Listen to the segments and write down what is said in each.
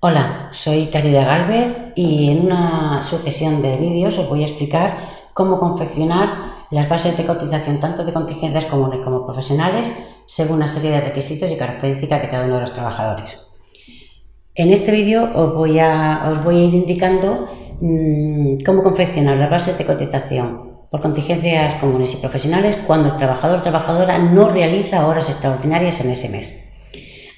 Hola, soy Caridad Galvez y en una sucesión de vídeos os voy a explicar cómo confeccionar las bases de cotización tanto de contingencias comunes como profesionales según una serie de requisitos y características de cada uno de los trabajadores. En este vídeo os voy a, ir indicando mmm, cómo confeccionar las bases de cotización por contingencias comunes y profesionales cuando el trabajador o trabajadora no realiza horas extraordinarias en ese mes.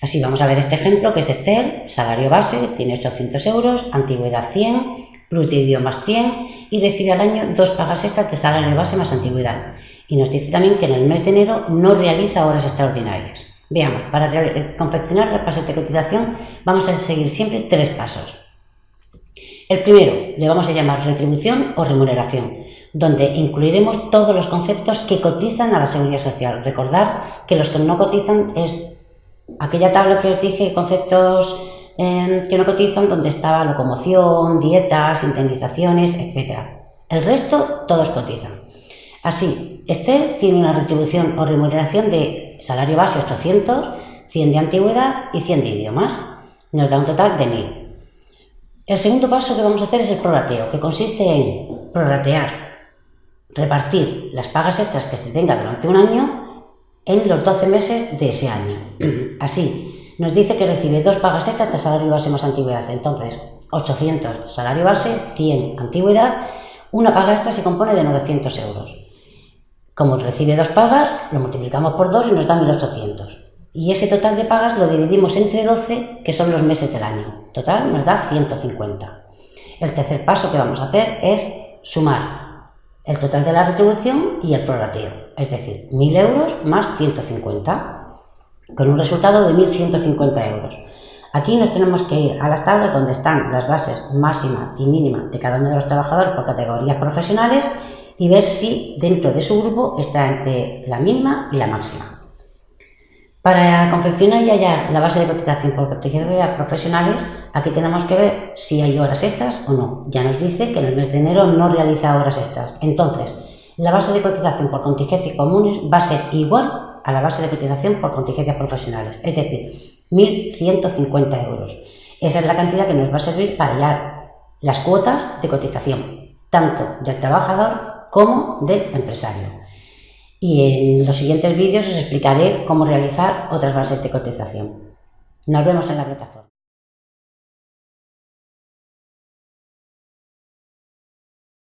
Así vamos a ver este ejemplo que es Esther, salario base, tiene 800 euros, antigüedad 100, plus de idiomas 100 y recibe al año dos pagas extras de salario base más antigüedad. Y nos dice también que en el mes de enero no realiza horas extraordinarias. Veamos, para eh, confeccionar la base de cotización vamos a seguir siempre tres pasos. El primero le vamos a llamar retribución o remuneración, donde incluiremos todos los conceptos que cotizan a la seguridad social. Recordar que los que no cotizan es aquella tabla que os dije, conceptos em, que no cotizan, donde estaba locomoción, dietas, indemnizaciones, etc. El resto, todos cotizan. Así, este tiene una retribución o remuneración de salario base 800, 100 de antigüedad y 100 de idiomas. Nos da un total de 1000. El segundo paso que vamos a hacer es el prorateo, que consiste en proratear, repartir las pagas extras que se tenga durante un año en los 12 meses de ese año. Así, nos dice que recibe dos pagas extras de salario base más antigüedad. Entonces, 800 de salario base, 100 antigüedad, una paga extra se compone de 900 euros. Como recibe dos pagas, lo multiplicamos por 2 y nos da 1800. Y ese total de pagas lo dividimos entre 12, que son los meses del año. Total nos da 150. El tercer paso que vamos a hacer es sumar el total de la retribución y el prorrateo, es decir, 1.000 euros más 150, con un resultado de 1.150 euros. Aquí nos tenemos que ir a las tablas donde están las bases máxima y mínima de cada uno de los trabajadores por categorías profesionales y ver si dentro de su grupo está entre la mínima y la máxima. Para confeccionar y hallar la base de cotización por contingencias profesionales, aquí tenemos que ver si hay horas extras o no. Ya nos dice que en el mes de enero no realiza horas extras. Entonces, la base de cotización por contingencias comunes va a ser igual a la base de cotización por contingencias profesionales, es decir, 1.150 euros. Esa es la cantidad que nos va a servir para hallar las cuotas de cotización, tanto del trabajador como del empresario y en los siguientes vídeos os explicaré cómo realizar otras bases de cotización. Nos vemos en la plataforma.